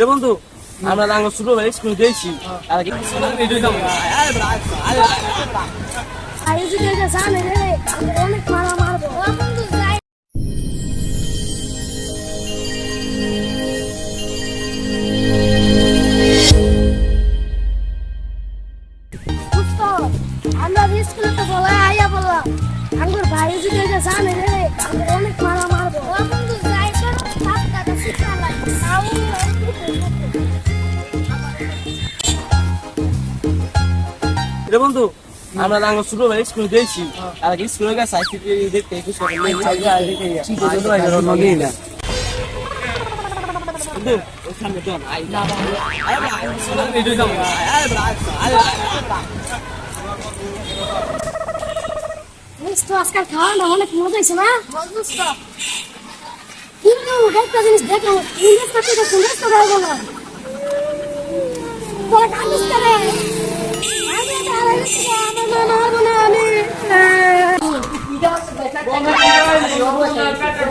রে বন্ধু, আমরা আঙ্গ ছোট ভাই, স্কুল যাই। আমরা স্কুলে তো বলা আইয়া বললাম, আঙ্গুর ভাই যদি জানে রে অনেক রে বন্ধু আমরা আঙ্গ ছোট ভাই স্কুল দিয়েছি আর কি স্কুলে গেছে আইসি দেখতে একটু সকালে কি করতে ভাই নগে না। বন্ধু ওই সামনে তো আই না। আয় ভাই ভিডিও দাম আয় ভাই তো আজকাল খাওয়াটা অনেক মজা হয়েছে না? কিন্তু একটা জিনিস দেখো ইংরেজ করতে সুন্দর তো গায়ে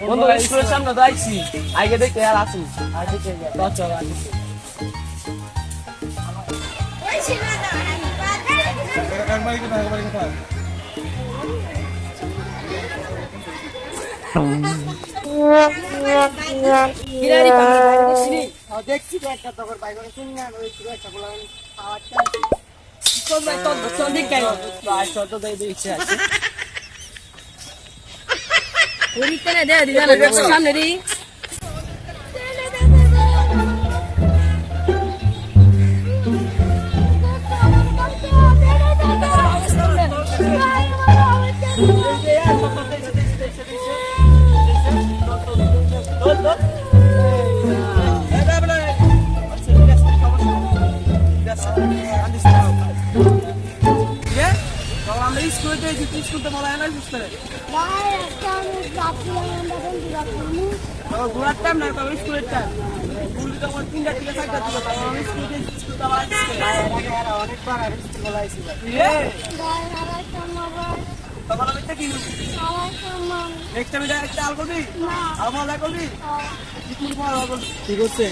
বন্ধু স্কুলের সামনে তো আইছি আগে দেখতে আর আসি দেখতে চল আগে দেখছি তো একটা তোর বাইক শুনি না একটা বলা খাওয়াটা চল ভাই চল চল দিক গাই আর চল তো দেই দিচ্ছে আছে আমরা তো বলা হয় না স্কুলে ঘোরার টাইম না। তবে স্কুলের টাইম স্কুল তখন তিনটা থেকে চারটা থেকে তখন আমি স্কুল থেকে স্কুল তো আবার অনেকবার আমি স্কুল বলা হয়েছিল তখন আমি কি নেক্সট টাইম একটা আল করবি করবি ঠিক হচ্ছে